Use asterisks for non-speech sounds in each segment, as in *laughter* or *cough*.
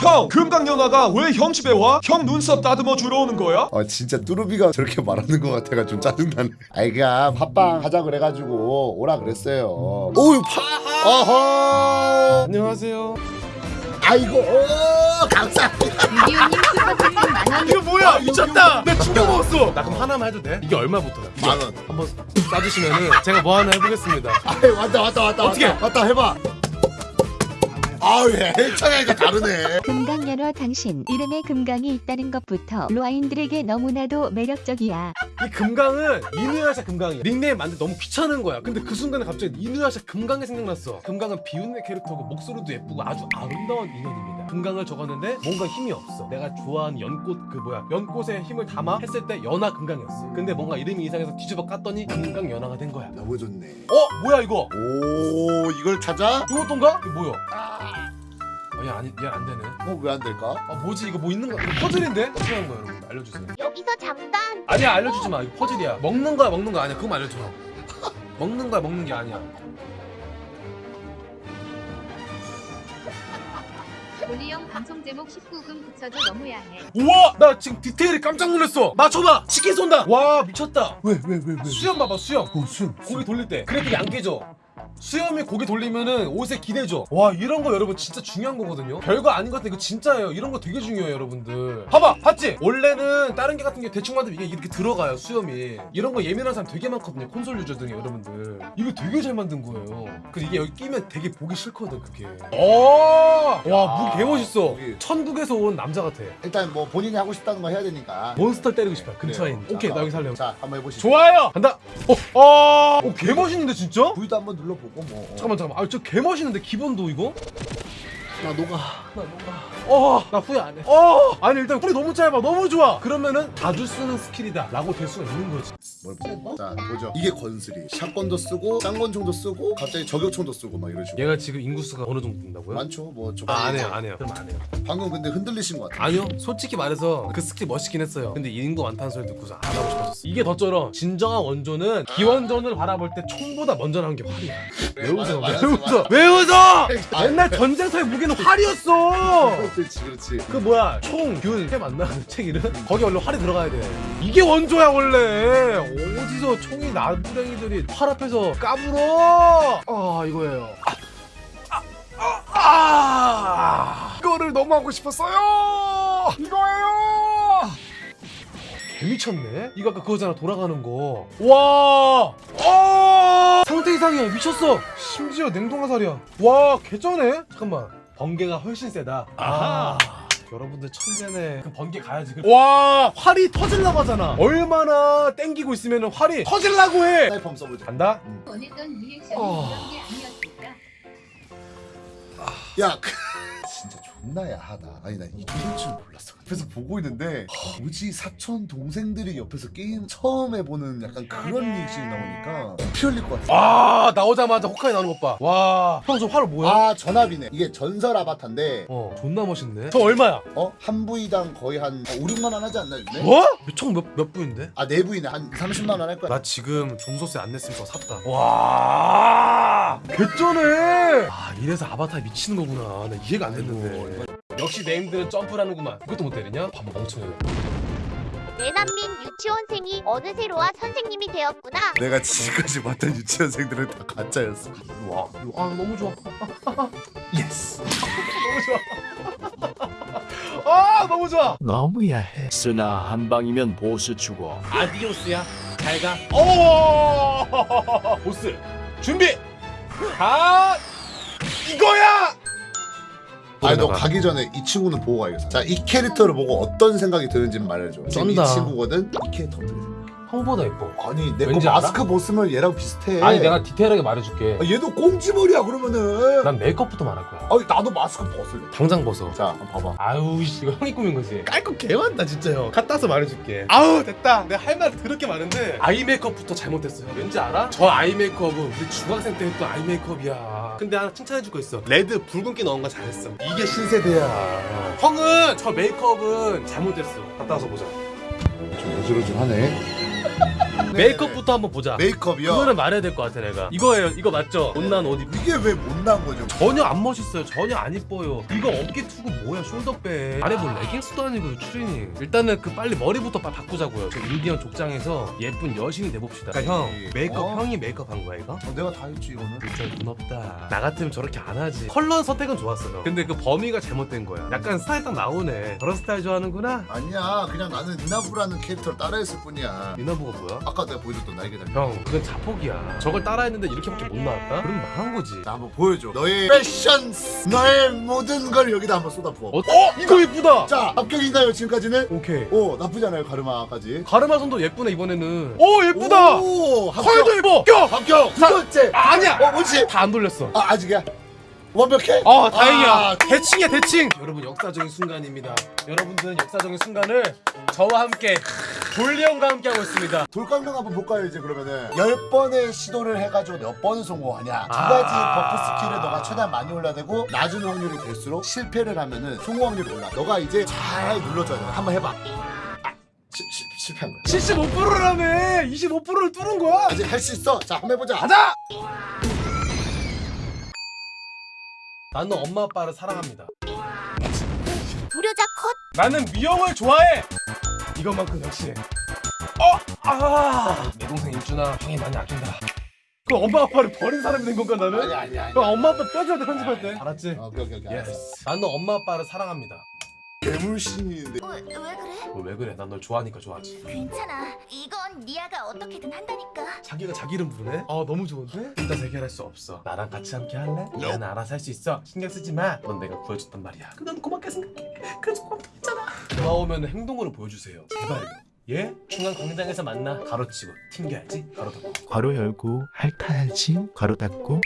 형 금강연아가 왜 형 집에 와? 형 눈썹 다듬어 주러 오는 거야? 아 진짜 뚜루비가 저렇게 말하는 것 같아가 좀 짜증나네 아이 그냥 팟빵 하자 그래가지고 오라 그랬어요 오유 파 어허 안녕하세요. 아이고 오 감사합니다 미디오님 슈퍼채팅 만원 이거 뭐야? 미쳤다. 나 충격 먹었어. 나 그럼 하나만 해도 돼? 이게 얼마부터야? 만원 한번 쏴주시면은 제가 뭐 하나 해보겠습니다. 아이 왔다 왔다 왔다 어떻게? 왔다, 왔다 해봐 아우 예 일창이가 다르네 금강연화 당신 이름에 금강이 있다는 것부터 로아인들에게 너무나도 매력적이야 이 금강은 이누야샤 금강이야. 닉네임 만들 너무 귀찮은 거야. 근데 그 순간에 갑자기 이누야샤 금강이 생각났어. 금강은 비운의 캐릭터고 목소리도 예쁘고 아주 아름다운 인연입니다. 금강을 적었는데 뭔가 힘이 없어. 내가 좋아하는 연꽃 그 뭐야 연꽃에 힘을 담아 했을 때 연화 금강이었어. 근데 뭔가 이름이 이상해서 뒤집어 깠더니 금강 연화가 된 거야. 너무 좋네 어 뭐야 이거? 오 이걸 찾아? 이것던가? 이거 뭐야? 어, 얘 아니 얘안 되네. 어왜 안 될까? 아 뭐지 이거 뭐 있는 거? 이거 퍼즐인데? 어떻게 하는 거야 여러분? 알려주세요. 여기서 잠깐 아니야 알려주지 마. 이거 퍼즐이야. 먹는 거야 먹는 거 아니야. 그거만 알려줘. 먹는 거야 먹는 게 아니야. 올리형 방송 제목 19금 붙여줘 너무 야 해. 우와 나 지금 디테일이 깜짝 놀랐어. 맞춰봐. 치킨 쏜다. 와 미쳤다. 왜 왜 왜 왜? 수염 봐봐 수염. 어 수염 고기 돌릴 때 그래픽이 안 깨져. 수염이 고기 돌리면은 옷에 기대죠. 와 이런 거 여러분 진짜 중요한 거거든요. 별거 아닌 것 같아 이거 진짜예요. 이런 거 되게 중요해요 여러분들. 봐봐 봤지? 원래는 다른 게 같은 게 대충 만들면 이게 이렇게 들어가요 수염이. 이런 거 예민한 사람 되게 많거든요 콘솔 유저 등에 여러분들. 이거 되게 잘 만든 거예요. 그 이게 여기 끼면 되게 보기 싫거든 그게. 어! 와 너무 개멋있어. 천국에서 온 남자 같아. 일단 뭐 본인이 하고 싶다는 거 해야 되니까 몬스터 때리고 싶어 근처에 있는. 오케이 자, 나 여기 살래. 자 한번 해보시죠 좋아요. 간다. 어, 어, 어, 개 멋있는데 진짜? V도 한번 눌러 보고 뭐 잠깐만 잠깐만. 아, 저 개 멋있는데 기본도 이거? 나 녹아 나 뭔가. 어, 나 후회 안 해. 어, 아니 일단 풀이 너무 짧아, 너무 좋아. 그러면은 자주 쓰는 스킬이다 라고 될 수가 있는 거지. 뭘 보자 자 보죠 이게 건슬이 샷건도 쓰고 쌍권총도 쓰고 갑자기 저격총도 쓰고 막 이런 식으로 얘가 지금 인구수가 어느 정도 된다고요? 많죠 뭐 좀. 아, 안 해요, 안 해요. 그럼 안 해요. 방금 근데 흔들리신 것 같아 아니요, 솔직히 말해서 그 스킬 멋있긴 했어요. 근데 인구 많다는 소리 듣고서 안 하고 싶어졌어. 이게 더 쩔어. 진정한 원조는 기원전을 바라볼 때 총보다 먼저 나온 게 활이야. 왜 웃어? 왜 웃어? 왜 웃어? 옛날 전쟁터의 무기는 활이었어. 그렇지 그렇지 그 뭐야 총균 맞나 그책 이름? 거기 원래 활이 들어가야 돼 이게 원조야 원래 어디서 총이 나부랭이들이 활 앞에서 까불어? 아 이거예요. 아, 아, 아, 아. 이거를 너무 하고 싶었어요. 이거예요. 개미쳤네. 이거 아까 그거잖아 돌아가는 거와. 어! 상태 이상이야 미쳤어. 심지어 냉동화살이야. 와 개쩌네. 잠깐만. 번개가 훨씬 세다. 아 여러분들 천재네. 그 번개 가야지. 와 활이 터질라고 하잖아. 얼마나 땡기고 있으면 활이 터질라고 해. 사이펌 써보자 간다. 원했던 리액션이 어. 이런 게 아니었을까? 야 그... 진짜 존나 야 하다 아니 나 이럴 줄 몰랐어 옆에서 보고 있는데 뭐지 사촌 동생들이 옆에서 게임 처음 해보는 약간 그런 리액션이 나오니까 피 흘릴 것 같아 와 나오자마자 호크아이 나오는 것봐와형 저활 뭐야? 아 전압이네 이게 전설 아바타인데 어 존나 멋있네 저 얼마야? 어? 한 부위당 거의 한 5, 6만 원 하지 않나 요즘에? 뭐? 총몇 몇 부인데? 아 네 부위네 한 30만 원 할 거야 나 지금 종소세 안 냈으면 저 샀다. 와, 개쩌네. 아, 이래서 아바타 미치는 거구나. 나 이해가 안 됐는데. 역시 네임들은 점프라는구만. 그것도 못 때리냐? 바보 멍청해. 내난민 유치원생이 어느새 로아 선생님이 되었구나. 내가 지금까지 봤던 유치원생들은 다 가짜였어 와, 아 너무 좋아. *laughs* yes 너무 좋아. *laughs* 아 너무 좋아. 너무 야 해. 쓰나 한 방이면 보스 죽어. adiós야. 잘 가. 오, *laughs* 보스 준비. 가. 이거야. 아니 너 가기 전에 이 친구는 보고 가야겠어 자이 캐릭터를 보고 어떤 생각이 드는지 말해줘 지금 이 쩐다. 친구거든 이 캐릭터 어떻게 생각해? 형보다 예뻐. 아니 내 거 왠지 알아? 마스크 벗으면 얘랑 비슷해 아니 내가 디테일하게 말해줄게. 아, 얘도 꽁지머리야 그러면은 난 메이크업부터 말할 거야. 아니 나도 마스크 벗을래 당장 벗어. 자 한번 봐봐 아유 씨, 이거 형이 꾸민 거지 깔끔 개많다 진짜 형 갖다 서 말해줄게 아우 됐다 내가 할말 더럽게 많은데 eye 메이크업부터 잘못됐어요 왠지 알아? 저 eye 메이크업은 우리 중학생 때 했던 eye 메이크업이야 근데 하나 칭찬해줄 거 있어. red 붉은기 넣은 거 잘했어. 이게 신세대야. 형은 저 메이크업은 잘못됐어. 갖다 와서 보자. 좀 어지러지하네 *laughs* 메이크업부터 한번 보자. 메이크업이요? 그거는 말해야 될 것 같아 내가. 이거예요. 이거 맞죠? 못난 옷 입. 이게 왜 못난 거죠? 전혀 안 멋있어요. 전혀 안 이뻐요. 이거 어깨 투구 뭐야? 숄더백. 안에 뭐 레깅스도 아니고 추리닝. 일단은 그 빨리 머리부터 바, 바꾸자고요. 저 인디언 족장에서 예쁜 여신이 돼봅시다. 그러니까 형 메이크업 어? 형이 메이크업 한 거야 이거? 어, 내가 다 했지 이거는. 진짜 돈 없다. 나 같으면 저렇게 안 하지. 컬러 선택은 좋았어요. 근데 그 범위가 잘못된 거야. 약간 스타일 딱 나오네. 저런 스타일 좋아하는구나. 아니야 그냥 나는 니나부라는 캐릭터를 따라했을 뿐이야. 미나부가 뭐야? 아까 내가 보여줬던 날개 달린. 형 그건 자폭이야. 저걸 따라했는데 이렇게밖에 못 나왔다? 그럼 망한 거지. 나 한번 보여줘. 너의 패션, 너의 모든 걸 여기다 한번 쏟아부어. 어? 어? 이거 예쁘다. 자 합격인가요 지금까지는? 오케이. 오 나쁘지 않아요 가르마까지. 가르마 선도 예쁘네 이번에는. 오 예쁘다. 오 합격. 컬도 입어. 껴. 합격. 두 번째. 아, 아니야. 어 뭐지? 다 안 돌렸어. 아 아직이야. 완벽해? 아 다행이야. 아, 대칭이야 대칭. 여러분 역사적인 순간입니다. 여러분들은 역사적인 순간을 저와 함께 돌리 형과 함께 하고 있습니다. 돌강강 한번 볼까요 이제 그러면은 열 번의 시도를 해가지고 몇 번을 성공하냐 두 아. 가지 버프 스킬을 너가 최대한 많이 올려대고 낮은 확률이 될수록 실패를 하면은 성공 확률이 올라 너가 이제 잘 눌러줘야 돼 한번 해봐 아, 시, 시, 실패한 거야 75%라며 25%를 뚫은 거야? 아직 할 수 있어 자 한번 해보자 가자! 나는 엄마 아빠를 사랑합니다. 불효자 컷. 나는 미영을 좋아해. 이것만큼 역시. 어, 아, 내 동생 일준아, 형이 많이 아낀다. 그 엄마 아빠를 버린 사람이 된 건가 나는? 아니 아니 아니 그 엄마 아빠 뼈줘야 돼 편집할 때. 알았지? 어, 오케이 오케이 오케이 알았어. 나는 엄마 아빠를 사랑합니다. 괴물신인데 어, 왜 그래? 너 왜 그래? 난 널 좋아하니까 좋아하지. 괜찮아. 이건 니아가 어떻게든 한다니까. 자기가 자기 이름 부르네? 아 너무 좋은데? 일단 해결할 수 없어 나랑 같이 함께 할래? 나는 알아서 할 수 있어 신경 쓰지 마넌 내가 구해줬단 말이야 그럼 난 고맙게 생각해 그래서 고맙다 했잖아 고마우면 행동으로 보여주세요 제발요 예? 중앙 광장에서 만나 가로치고 튕겨야지 가로 닫고 괄호 열고 핥아야지 괄호 닫고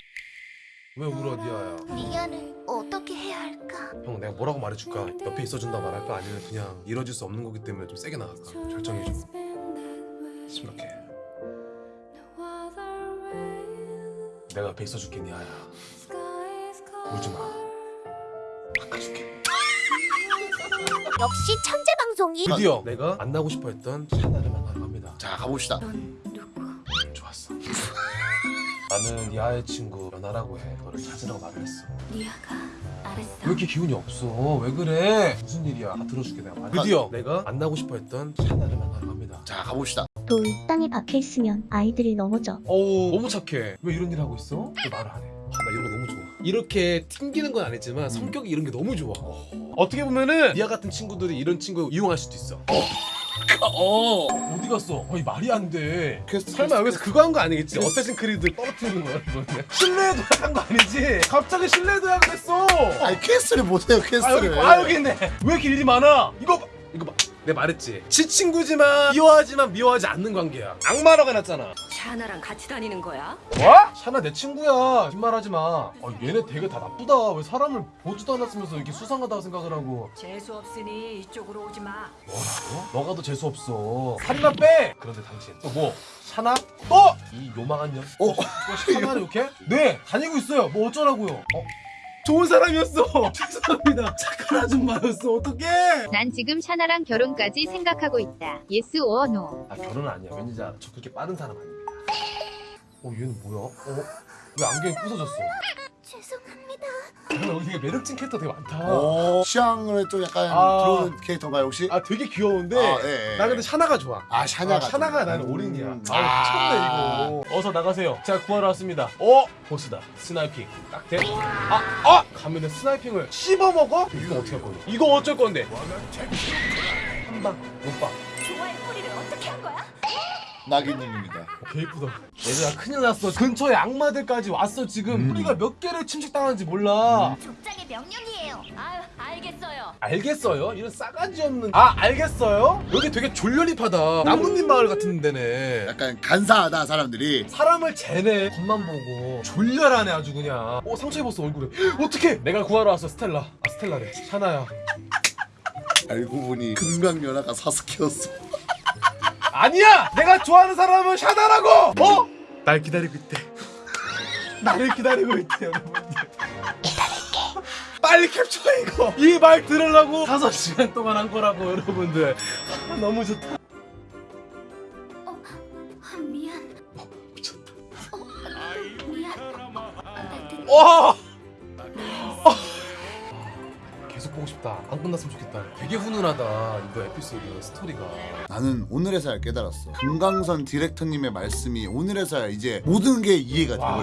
왜 울어 니아야 니아를 어떻게 해야 할까? 형 내가 뭐라고 말해줄까? 옆에 있어준다 말할까? 아니면 그냥 이뤄질 수 없는 거기 때문에 좀 세게 나갈까? 결정해줘 심각해 내가 옆에 있어줄게 니아야 울지마 바꿔줄게 역시 천재 방송이. 드디어 내가 만나고 싶어 했던 샤나를 만나러 갑니다 자 가봅시다 넌 누구? 음, 좋았어 나는 니아의 친구 연하라고 해. 너를 찾으라고 말을 했어. 니아가 알았어. 왜 이렇게 기운이 없어? 왜 그래? 무슨 일이야? 다 들어줄게 내가. 말 드디어. 내가 만나고 싶어 했던 샤나를 만나러 갑니다. 자 가봅시다. 돌 땅에 박혀 있으면 아이들이 넘어져. 어우 너무 착해. 왜 이런 일 하고 있어? 왜 말을 안해. 아, 나 이런 거 너무 좋아. 이렇게 튕기는 건 아니지만 성격이 이런 게 너무 좋아. 어 떻게 보면은 니아 같은 친구들이 이런 친구 이용할 수도 있어. 어 어디 갔어? 거의 말이 안 돼. 퀘스트 설마 여기서 그거 한 거 아니겠지? 어쌔신 크리드 떨어뜨리는 거야 이거는 신뢰 도약 한 거 아니지? 갑자기 신뢰 도약을 했어. 아니 퀘스트를 못해요 아 여기 퀘스트를. 아 여기 있네. 왜 이렇게 일이 많아? 이거 내가 말했지 지 친구지만 미워하지만 미워하지 않는 관계야 악마라고 해놨잖아 샤나랑 같이 다니는 거야? 뭐? 샤나 내 친구야 뒷말하지 마 아, 얘네 되게 다 나쁘다 왜 사람을 보지도 않았으면서 이렇게 수상하다고 생각을 하고 재수 없으니 이쪽으로 오지 마. 뭐라고? 너가 더 재수 없어 살이나 빼 그런데 당신 또 뭐? 샤나? 또? 이 요망한 년 어? 또 샤나를 이렇게? 네 다니고 있어요 뭐 어쩌라고요 어? 좋은 사람이었어 *laughs* 죄송합니다 착한 아줌마였어 어떡해 난 지금 샤나랑 결혼까지 생각하고 있다. yes or no. 아 결혼은 아니야 왠지 알아 저 그렇게 빠른 사람 아닙니다 어 얘는 뭐야? 어? 왜 안경이 부서졌어? 근데 여기 되게 매력진 캐릭터 되게 많다 오 취향을 좀 약간 아. 들어오는 캐릭터인가요 혹시? 아 되게 귀여운데 아, 예, 예. 나 근데 샤나가 좋아 아 샤나가 아, 샤나가 좀- 나는 음. 올인이야 아. 아 미쳤네 이거 어서 나가세요 제가 구하러 왔습니다 어? 보스다 sniping 딱 돼? 아! 아! 가면은 sniping을 씹어 먹어? 이거 어떻게 할 건데? 이거 어쩔 건데? 한방 못방 나기님입니다. 개 이쁘다. 얘들아 큰일 났어. 근처에 악마들까지 왔어 지금. 음. 우리가 몇 개를 침식당하는지 몰라. 족장의 명령이에요. 아유, 알겠어요. 알겠어요? 이런 싸가지 없는. 아 알겠어요? 여기 되게 졸렬잎하다. 나뭇잎 마을 같은 데네. 약간 간사하다 사람들이. 사람을 재네. 겉만 보고 졸렬하네 아주 그냥. 어 상처 입었어 얼굴에. *gasps* 어떻게 내가 구하러 왔어 스텔라. 아 스텔라래. 샤나야. 알고 보니 금강연화가 사스케였어 아니야! 내가 좋아하는 사람은 샤다라고! 어? 날 기다리고 있대. 나를 기다리고 있대, 여러분들. 빨리 캡처해 이거 이 말 들으려고 5시간 동안 한 거라고 여러분들 아, 너무 좋다 미안 미쳤다 미안 어, 끝났으면 좋겠다. 되게 훈훈하다. 이거 에피소드 스토리가. 나는 오늘에서야 깨달았어. 금강선 디렉터님의 말씀이 오늘에서야 이제 모든 게 이해가 와. 되고